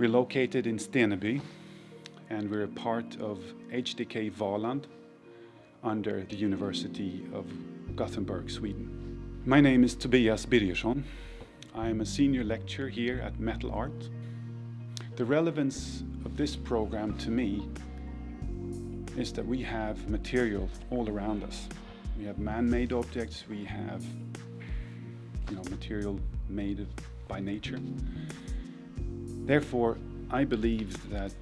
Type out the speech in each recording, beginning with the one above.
We're located in Steneby and we're a part of HDK Valand under the University of Gothenburg, Sweden. My name is Tobias Birgersson. I'm a senior lecturer here at Metal Art. The relevance of this program to me is that we have material all around us. We have man-made objects, we have you know, material made by nature. Therefore, I believe that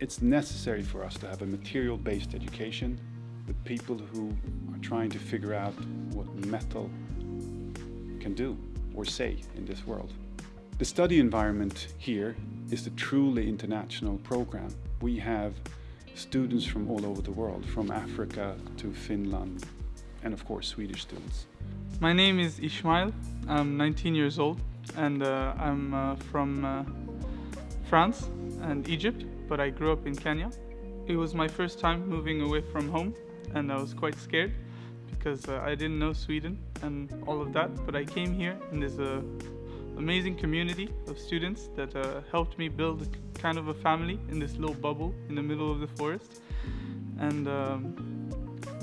it's necessary for us to have a material-based education with people who are trying to figure out what metal can do or say in this world. The study environment here is a truly international program. We have students from all over the world, from Africa to Finland, and of course Swedish students. My name is Ishmael. I'm 19 years old and uh, I'm uh, from uh, France and Egypt, but I grew up in Kenya. It was my first time moving away from home and I was quite scared because uh, I didn't know Sweden and all of that, but I came here and there's a amazing community of students that uh, helped me build kind of a family in this little bubble in the middle of the forest. And um,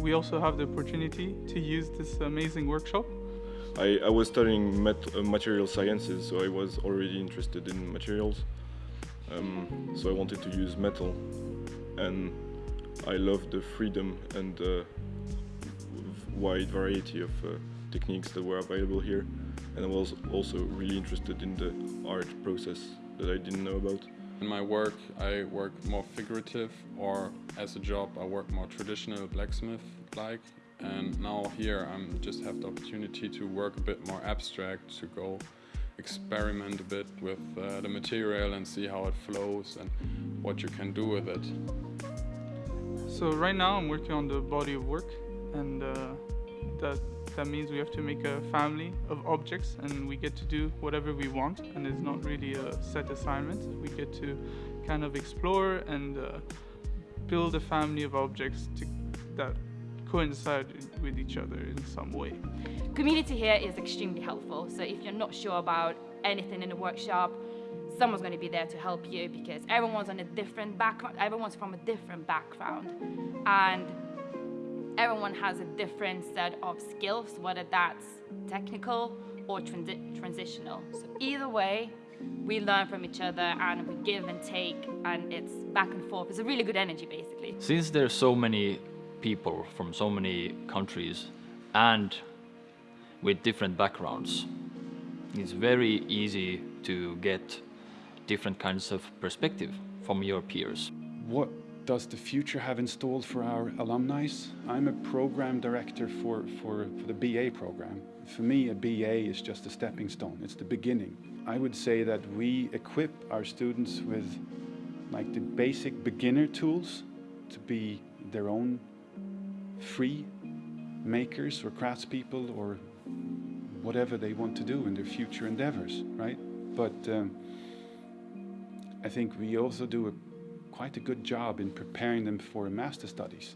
we also have the opportunity to use this amazing workshop. I, I was studying uh, material sciences, so I was already interested in materials. Um, so I wanted to use metal and I love the freedom and the wide variety of uh, techniques that were available here and I was also really interested in the art process that I didn't know about. In my work I work more figurative or as a job I work more traditional blacksmith-like and now here I just have the opportunity to work a bit more abstract, to go experiment a bit with uh, the material and see how it flows and what you can do with it. So right now I'm working on the body of work and uh, that that means we have to make a family of objects and we get to do whatever we want and it's not really a set assignment. We get to kind of explore and uh, build a family of objects to, that coincide with each other in some way. Community here is extremely helpful. So if you're not sure about anything in the workshop, someone's going to be there to help you because everyone's on a different background, everyone's from a different background. And everyone has a different set of skills, whether that's technical or transi transitional. So either way, we learn from each other and we give and take and it's back and forth. It's a really good energy basically. Since there's so many people from so many countries and with different backgrounds, it's very easy to get different kinds of perspective from your peers. What does the future have installed for our alumni? I'm a program director for, for, for the BA program. For me, a BA is just a stepping stone. It's the beginning. I would say that we equip our students with like the basic beginner tools to be their own free makers or craftspeople or whatever they want to do in their future endeavors, right? But um, I think we also do a quite a good job in preparing them for master studies.